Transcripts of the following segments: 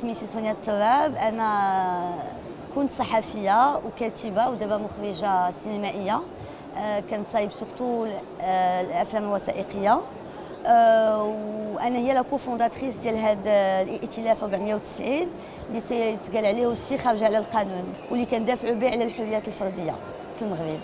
سميتي سونيا التراب أنا كنت صحفية وكاتبة ودابا مخرجة سينمائية. آه، كنصايب سورتو آه، الأفلام الوثائقية. آه، وأنا هي لا كوفونداتريس ديال هذا الائتلاف 490 اللي تيتقال عليه السي خارج على القانون واللي كندافعوا به على الحريات الفردية في المغرب.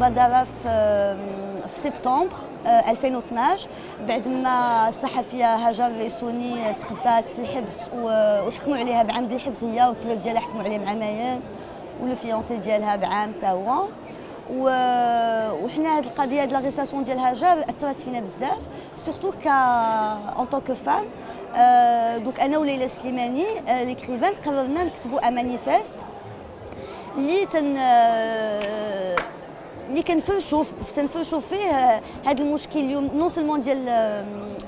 المبادره في سبتمبر 2012 بعد ما الصحفية هاجر الريسوني تقدات في الحبس وحكموا عليها بعام الحبس هي والطبيب ديالها حكموا عليه بعامين ولو فيونسي ديالها بعام تا هو. وحنا هذه القضية ديال لاغيساسيون ديال هاجر أثرت فينا بزاف سورتو ك اون طون كو فام دونك أنا وليلى سليماني ليكريفان قررنا نكتبوا ان مانيفيست اللي تن اللي كنفرشوا تنفرشوا فيه هذا المشكل اليوم نون سولمون ديال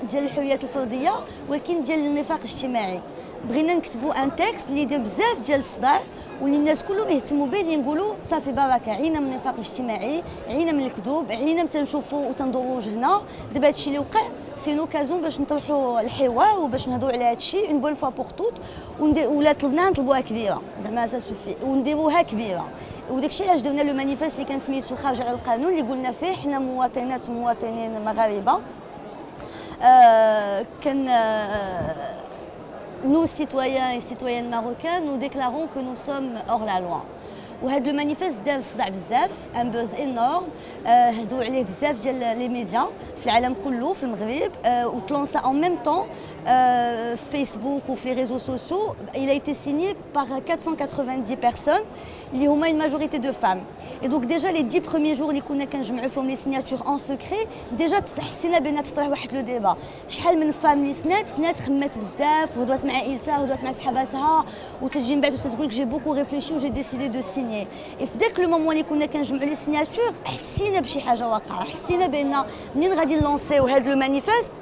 ديال الحريات الفردية ولكن ديال النفاق الاجتماعي. بغينا نكتبوا ان تكست اللي يدير بزاف ديال الصداع واللي الناس كلهم يهتموا به اللي نقولوا صافي بركة عينا من النفاق الاجتماعي عينا من الكذوب عينا تنشوفوا وتندوروا وجهنا. دابا هادشي اللي وقع سي لوكازون باش نطرحوا الحوار وباش نهضروا على هادشي اون بون فوا بوغ توت ولا طلبناها نطلبوها كبيرة. زعما سا سوفي ونديروها كبيرة. وداك الشيء علاش درنا لو مانيفيست اللي كان سميتو خارج على القانون اللي قلنا فيه حنا مواطنات ومواطنين مغاربة آه كان آه nous, citoyens et citoyennes marocains, nous déclarons que nous sommes hors la loi. وهذا المانيفيست دار صداع بزاف ان بوز انورم هدوا عليه بزاف ديال لي ميديا في العالم كله في المغرب وتلونسا ان ميم طون فيسبوك وفي لي ريزو سوسيو il a été signé par 490 personnes اللي هما une majorité de femmes et donc déjà les 10 premiers jours اللي كنا كنجمعوا فيهم لي سيناتور ان سكري ديجا حسينا بان تطرح واحد لو ديبا شحال من فام اللي سنات سنات خمات بزاف وهضرات مع عائلتها وهضرات مع صحاباتها وتجي من بعد وتقول لك جي بوكو ريفليشي وجي ديسيدي دو سيني اي في ذاك لو مومون اللي كنا كنجمعوا لي سيناتور حسينا بشي حاجه واقعه حسينا بان منين غادي نلونسيو هذا لو مانيفيست آه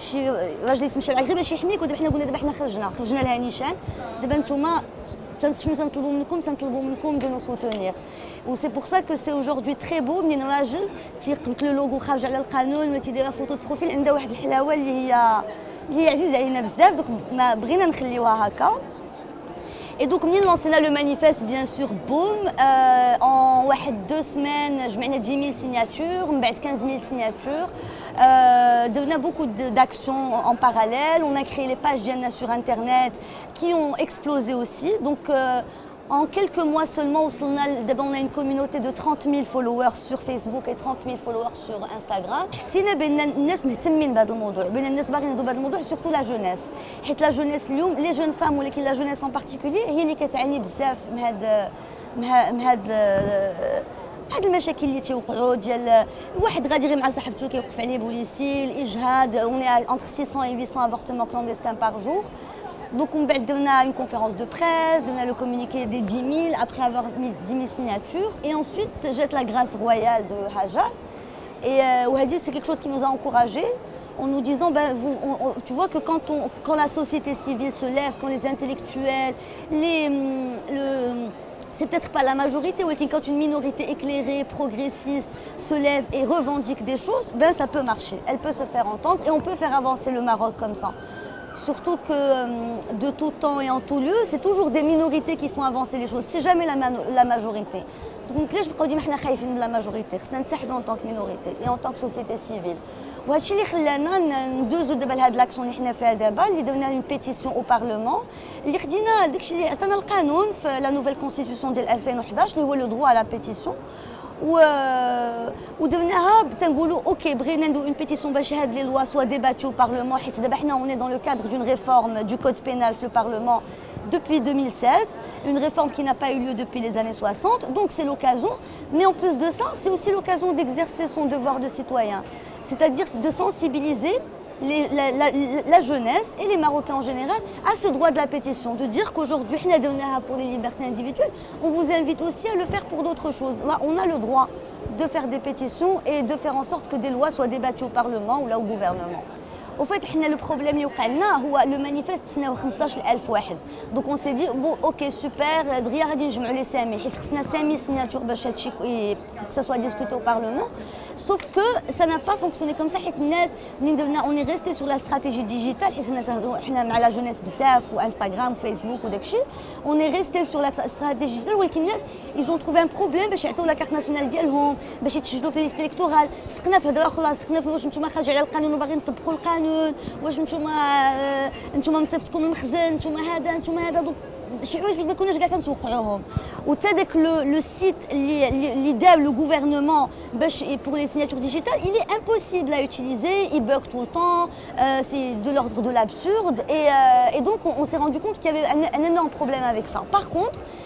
شي راجل يتمشى معاك غير باش يحميك ودابا حنا قلنا دابا حنا خرجنا خرجنا لها نيشان دابا نتوما شنو تنطلبوا منكم تنطلبوا منكم دو نو سوتونير وسي بور سا كو سي اوجوردي تري بو منين راجل تيقبط لو لوغو خارج على القانون ولا تيدير فوتو دو بروفيل عندها واحد الحلاوة اللي هي اللي هي عزيزة علينا بزاف دوك ما بغينا نخليوها هكا Et donc, nous lancé le manifeste, bien sûr, boum. Euh, en deux semaines, je mets 10 000 signatures, 15 000 signatures. Euh, on a beaucoup d'actions en parallèle. On a créé les pages Diana sur Internet qui ont explosé aussi. Donc, euh, en quelques mois seulement, on a une communauté de 30 000 followers sur Facebook et 30 000 followers sur Instagram. حسينا بان الناس مهتمين بهذا الموضوع بان الناس باغيين يهضروا بهذا الموضوع سورتو لا جونيس حيت لا جونيس اليوم لي جون فام ولكن لا جونيس ان بارتيكولي هي اللي كتعاني بزاف من هاد من هاد هاد المشاكل اللي تيوقعوا ديال واحد غادي غير مع صاحبته كيوقف عليه بوليسي الاجهاد اون انتر 600 et 800 avortements clandestins par jour Donc on a une conférence de presse, on a le communiqué des 10 000 après avoir mis 10 000 signatures. Et ensuite, jette la grâce royale de Haja. Et euh, c'est quelque chose qui nous a encouragés en nous disant, ben, vous, on, on, tu vois que quand, on, quand, la société civile se lève, quand les intellectuels, les, le, c'est peut-être pas la majorité, mais quand une minorité éclairée, progressiste se lève et revendique des choses, ben ça peut marcher, elle peut se faire entendre et on peut faire avancer le Maroc comme ça. Surtout que de tout temps et en tout lieu, c'est toujours des minorités qui font avancer les choses, c'est jamais la, majorité. Donc là, je crois que la majorité, c'est en tant que minorité et en tant que société civile. وهادشي اللي خلانا ندوزو دابا لهاد لاكسيون اللي حنا فيها دابا اللي درنا اون بيتيسيون او بارلمون اللي خدينا داكشي اللي عطانا القانون في لا نوفيل كونستيتيسيون ديال 2011 اللي هو لو دروا على بيتيسيون و ودرناها تنقولوا اوكي بغينا نديرو اون بيتيسيون باش هاد لي لوا سوا ديباتيو بارلمون حيت دابا حنا اوني دون لو كادر دون ريفورم دو كود بينال في البارلمون depuis 2016, une réforme qui n'a pas eu lieu depuis les années 60, donc c'est l'occasion. Mais en plus de ça, c'est aussi l'occasion d'exercer son devoir de citoyen, c'est-à-dire de sensibiliser la, jeunesse et les Marocains en général à ce droit de la pétition, de dire qu'aujourd'hui, pour les libertés individuelles, on vous invite aussi à le faire pour d'autres choses. On a le droit de faire des pétitions et de faire en sorte que des lois soient débattues au Parlement ou là au gouvernement. Au fait, le problème le manifeste, c'est 15 Donc on s'est dit, bon, ok, super, les signatures bah, pour que ça soit discuté au Parlement. سوف كو سا با فونكسيوني كوم سا حيت الناس منين درنا اوني ريستي سور لا استراتيجي ديجيتال حيت الناس حنا مع لا جونيس بزاف وانستغرام وفيسبوك وداكشي اوني ريستي سور لا استراتيجي ديجيتال ولكن الناس ايزون تروفي ان بروبليم باش يعطيو لا كارت ناسيونال ديالهم باش يتسجلوا في ليست الكتورال سقنا في هضره خلاص سقنا في واش نتوما خارج على القانون وباغيين تطبقوا القانون واش نتوما نتوما مصيفطكم المخزن نتوما هذا نتوما هذا شي حوايج اللي ما كناش كاع تنتوقعوهم وتا داك لو سيت اللي اللي دار لو غوفرنمون باش بور لي سيناتور ديجيتال il est impossible à utiliser il bug tout le temps euh, c'est de l'ordre de l'absurde et, euh, et donc on, on s'est rendu compte qu'il y avait un, un énorme problème avec ça par contre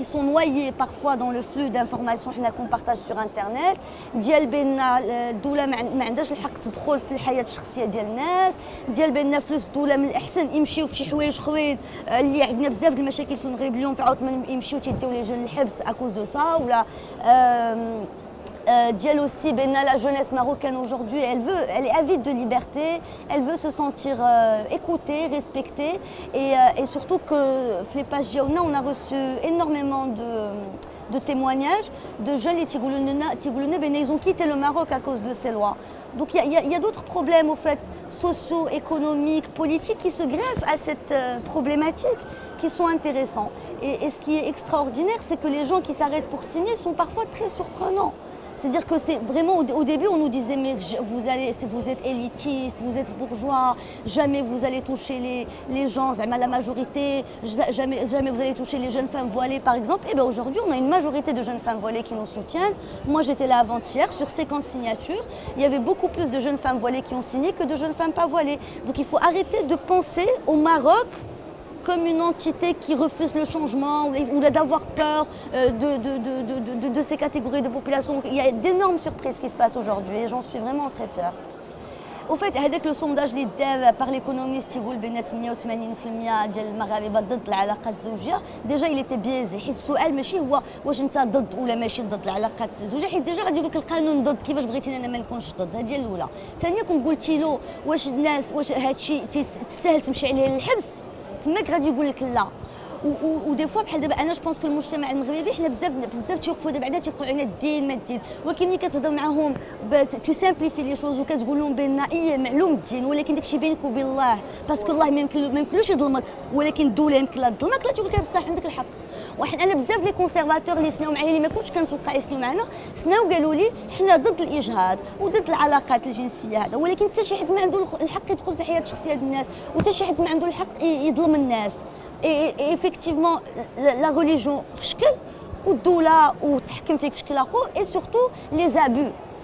qui sont noyés parfois dans le flux d'informations qu'on partage sur internet. ديال بان الدولة ما عندهاش الحق تدخل في الحياة الشخصيه ديال الناس ديال بان فلوس الدولة من الاحسن يمشيو في شي حوايج اخرين اللي عندنا بزاف د المشاكل في المغرب اليوم في عاود يمشيو تيديو لي جون الحبس اكوز دو سا ولا Euh, Diel aussi, la jeunesse marocaine aujourd'hui, elle veut, elle est avide de liberté, elle veut se sentir euh, écoutée, respectée et, euh, et surtout que Flepash Diaouna, on a reçu énormément de, témoignages de jeunes ben, ils ont quitté le Maroc à cause de ces lois. Donc il y a, d'autres problèmes au fait, sociaux, économiques, politiques qui se greffent à cette euh, problématique qui sont intéressants. Et, et ce qui est extraordinaire, c'est que les gens qui s'arrêtent pour signer sont parfois très surprenants. C'est-à-dire que c'est vraiment au, début on nous disait mais vous êtes élitiste, vous êtes bourgeois, jamais vous allez toucher les, les gens, la majorité, jamais, jamais vous allez toucher les jeunes femmes voilées par exemple. Et bien aujourd'hui on a une majorité de jeunes femmes voilées qui nous soutiennent. Moi j'étais là avant-hier sur 50 signatures, il y avait beaucoup plus de jeunes femmes voilées qui ont signé que de jeunes femmes pas voilées. Donc il faut arrêter de penser au Maroc comme une entité qui refuse le changement ou d'avoir peur euh, de, de, de, de, ces catégories de population. Il y a d'énormes surprises qui se passent aujourd'hui et j'en suis vraiment très fière. Au fait, avec le sondage اللي دار par l'économiste يقول بان 88% ديال المغاربه ضد العلاقات الزوجيه ديجا il était biaisé حيت السؤال ماشي هو واش انت ضد ولا ماشي ضد العلاقات الزوجيه حيت ديجا غادي يقول لك القانون ضد كيفاش بغيتيني انا ما نكونش ضد هذه الاولى ثانيا كون قلتي له واش الناس واش هادشي تستاهل تمشي عليه للحبس تماك غادي يقول لك لا. ودي فوا بحال دابا أنا جو بونس كو المجتمع المغربي حنا بزاف بزاف تيوقفوا دابا بعدا تيقولوا علينا الدين ما الدين. ولكن ملي كتهضر معاهم تو سامبليفي لي شوز وكتقول لهم بان اي معلوم الدين ولكن داكشي بينك وبين الله. باسكو الله ما يمكنلوش يظلمك ولكن الدولة يمكن لها تظلمك لا تقول لك بصح عندك الحق. واحد أنا بزاف لي كونسيرفاتور اللي سناو معايا اللي ما كنتش كنتوقع يسناو معنا سناو قالوا لي حنا ضد الإجهاض وضد العلاقات الجنسية هذا ولكن حتى شي حد ما عنده الحق يدخل في الحياة الشخصيه ديال الناس وحتى شي حد ما عنده الحق يظلم الناس. effectivement la religion في شكل والدولة وتحكم فيك في شكل آخر et surtout les abus.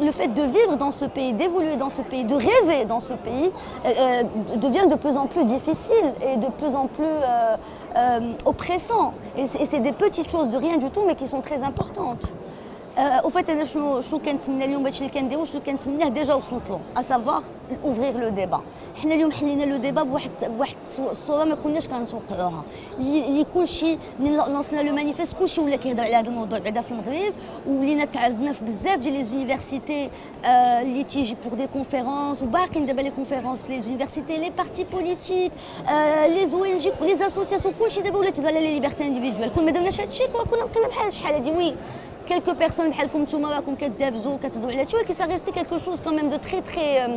le fait de vivre dans ce pays, d'évoluer dans ce pays, de rêver dans ce pays, euh, devient de plus en plus difficile et de plus en plus euh, euh, oppressant. Et c'est des petites choses de rien du tout, mais qui sont très importantes. Fait أنا شنو شنو كنتمنى اليوم هادشي اللي كنديرو شنو كنتمناه ديجا وصلت له اسافوار اوفريغ لو ديبا حنا اليوم حلينا لو ديبا بواحد بواحد الصورة ما كناش كنتوقعوها اللي كلشي من لونسنا لو مانيفيست كلشي ولا كيهضر على هذا الموضوع بعدا في المغرب ولينا تعرضنا في بزاف ديال لي زونيفرسيتي اللي تيجي بور دي كونفيرونس وباقيين دابا لي كونفيرونس في لي زونيفرسيتي لي بارتي بوليتيك لي زو ان جي لي اسوسياسيون كلشي دابا ولات تهضر على لي ليبرتي انديفيدوال كون ما درناش هادشي كنا بقينا بحال شحال هادي وي quelques personnes بحالكم نتوما راكم كدابزوا كتهضروا على هادشي ولكن ça restait quelque chose quand même de très très euh,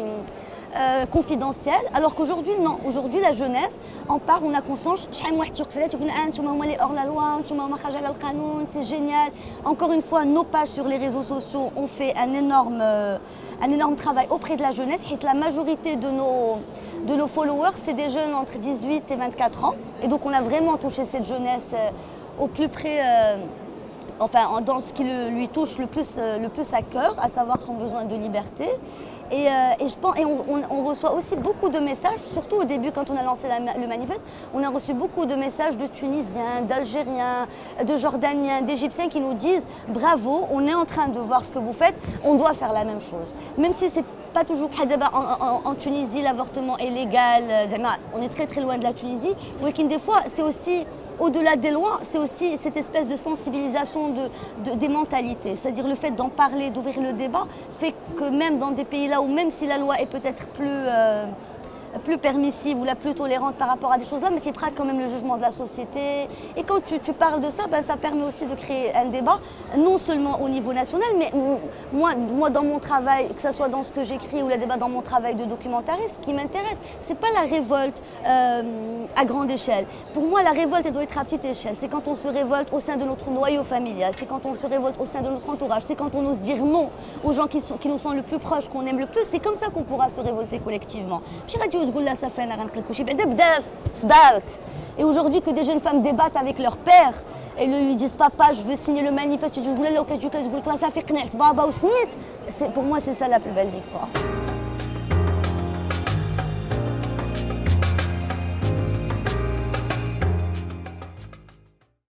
euh, confidentiel alors qu'aujourd'hui non aujourd'hui la jeunesse en parle on a conscience شحال من واحد تيوقف عليها تيقول اه نتوما هما لي اور لا لوا نتوما هما خارج على القانون سي جينيال encore une fois nos pages sur les réseaux sociaux ont fait un énorme euh, un énorme travail auprès de la jeunesse حيت la majorité de nos de nos followers c'est des jeunes entre 18 et 24 ans et donc on a vraiment touché cette jeunesse euh, au plus près euh, enfin dans ce qui lui touche le plus, euh, le plus à cœur, à savoir son besoin de liberté. Et, euh, je pense, et on, reçoit aussi beaucoup de messages, surtout au début quand on a lancé la, le manifeste, on a reçu beaucoup de messages de Tunisiens, d'Algériens, de Jordaniens, d'Égyptiens qui nous disent bravo, on est en train de voir ce que vous faites, on doit faire la même chose. Même si c'est pas toujours en, en, en Tunisie l'avortement est légal, on est très très loin de la Tunisie, mais des fois c'est aussi au-delà des lois, c'est aussi cette espèce de sensibilisation de, de des mentalités. C'est-à-dire le fait d'en parler, d'ouvrir le débat, fait que même dans des pays là où même si la loi est peut-être plus... Euh, plus permissive ou la plus tolérante par rapport à des choses-là, mais qui prête quand même le jugement de la société. Et quand tu, parles de ça, ben, ça permet aussi de créer un débat, non seulement au niveau national, mais moi, moi dans mon travail, que ce soit dans ce que j'écris ou le débat dans mon travail de documentariste, ce qui m'intéresse, c'est pas la révolte euh, à grande échelle. Pour moi, la révolte, elle doit être à petite échelle. C'est quand on se révolte au sein de notre noyau familial, c'est quand on se révolte au sein de notre entourage, c'est quand on ose dire non aux gens qui, nous sont le plus proches, qu'on aime le plus. C'est comme ça qu'on pourra se révolter collectivement. Et aujourd'hui que des jeunes femmes débattent avec leur père et lui disent papa je veux signer le manifeste, pour moi c'est ça la plus belle victoire.